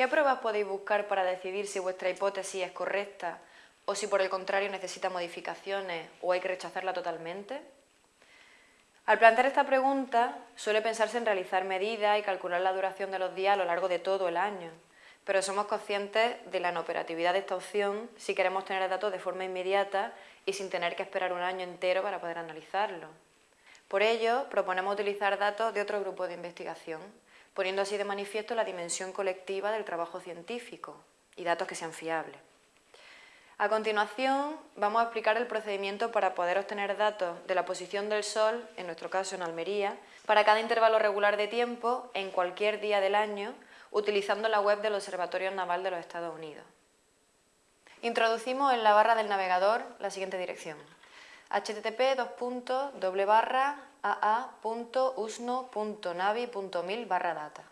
¿Qué pruebas podéis buscar para decidir si vuestra hipótesis es correcta o si por el contrario necesita modificaciones o hay que rechazarla totalmente? Al plantear esta pregunta suele pensarse en realizar medidas y calcular la duración de los días a lo largo de todo el año, pero somos conscientes de la inoperatividad de esta opción si queremos tener datos de forma inmediata y sin tener que esperar un año entero para poder analizarlo. Por ello, proponemos utilizar datos de otro grupo de investigación, poniendo así de manifiesto la dimensión colectiva del trabajo científico y datos que sean fiables. A continuación, vamos a explicar el procedimiento para poder obtener datos de la posición del Sol, en nuestro caso en Almería, para cada intervalo regular de tiempo, en cualquier día del año, utilizando la web del Observatorio Naval de los Estados Unidos. Introducimos en la barra del navegador la siguiente dirección http aa.usno.navi.mil barra data.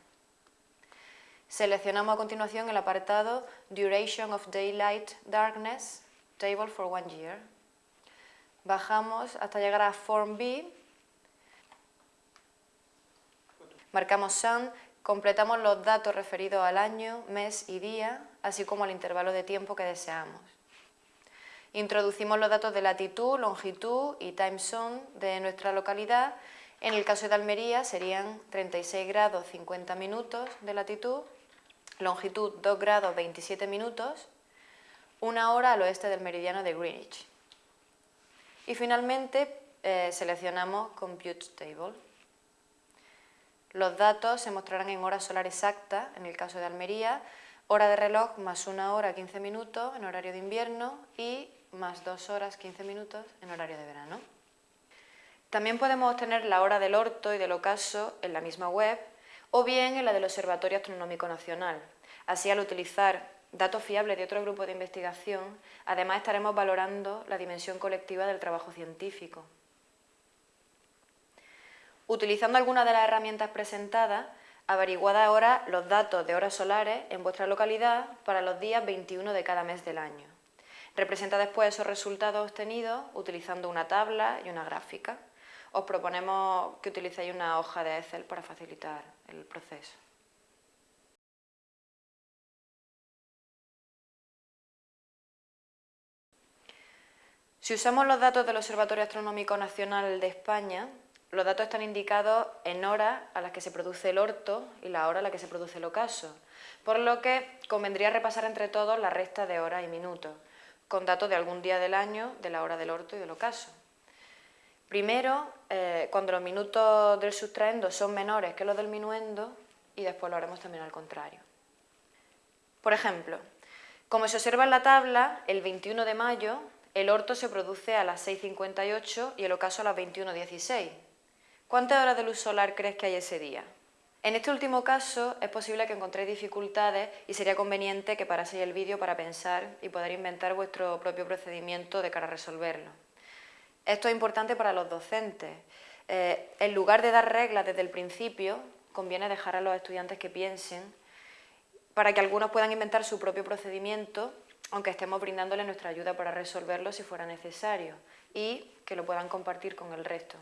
Seleccionamos a continuación el apartado Duration of Daylight Darkness, Table for one year. Bajamos hasta llegar a Form B, marcamos Sun, completamos los datos referidos al año, mes y día, así como al intervalo de tiempo que deseamos. Introducimos los datos de latitud, longitud y time zone de nuestra localidad. En el caso de Almería serían 36 grados 50 minutos de latitud longitud 2 grados 27 minutos, una hora al oeste del meridiano de Greenwich. Y finalmente eh, seleccionamos Compute Table. Los datos se mostrarán en hora solar exacta, en el caso de Almería, hora de reloj más una hora 15 minutos en horario de invierno y más dos horas 15 minutos en horario de verano. También podemos obtener la hora del orto y del ocaso en la misma web o bien en la del Observatorio Astronómico Nacional. Así, al utilizar datos fiables de otro grupo de investigación, además estaremos valorando la dimensión colectiva del trabajo científico. Utilizando alguna de las herramientas presentadas, averiguad ahora los datos de horas solares en vuestra localidad para los días 21 de cada mes del año. Representa después esos resultados obtenidos utilizando una tabla y una gráfica os proponemos que utilicéis una hoja de Excel para facilitar el proceso. Si usamos los datos del Observatorio Astronómico Nacional de España, los datos están indicados en horas a las que se produce el orto y la hora a la que se produce el ocaso, por lo que convendría repasar entre todos la resta de horas y minutos, con datos de algún día del año, de la hora del orto y del ocaso. Primero, eh, cuando los minutos del sustraendo son menores que los del minuendo y después lo haremos también al contrario. Por ejemplo, como se observa en la tabla, el 21 de mayo el orto se produce a las 6.58 y el ocaso a las 21.16. ¿Cuántas horas de luz solar crees que hay ese día? En este último caso es posible que encontréis dificultades y sería conveniente que paraseis el vídeo para pensar y poder inventar vuestro propio procedimiento de cara a resolverlo. Esto es importante para los docentes. Eh, en lugar de dar reglas desde el principio, conviene dejar a los estudiantes que piensen para que algunos puedan inventar su propio procedimiento, aunque estemos brindándoles nuestra ayuda para resolverlo si fuera necesario, y que lo puedan compartir con el resto.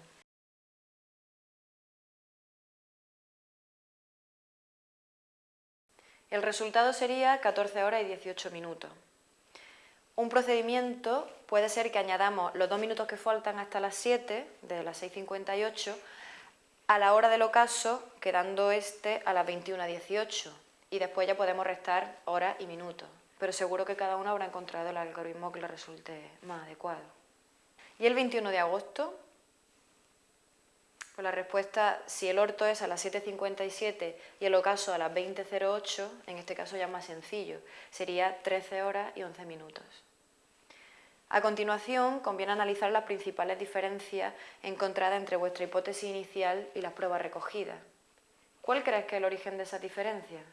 El resultado sería 14 horas y 18 minutos. Un procedimiento puede ser que añadamos los dos minutos que faltan hasta las 7, de las 6.58, a la hora del ocaso, quedando este a las 21.18, y después ya podemos restar horas y minutos, pero seguro que cada uno habrá encontrado el algoritmo que le resulte más adecuado. ¿Y el 21 de agosto? Pues la respuesta, si el orto es a las 7.57 y el ocaso a las 20.08, en este caso ya más sencillo, sería 13 horas y 11 minutos. A continuación, conviene analizar las principales diferencias encontradas entre vuestra hipótesis inicial y las pruebas recogidas. ¿Cuál crees que es el origen de esas diferencias?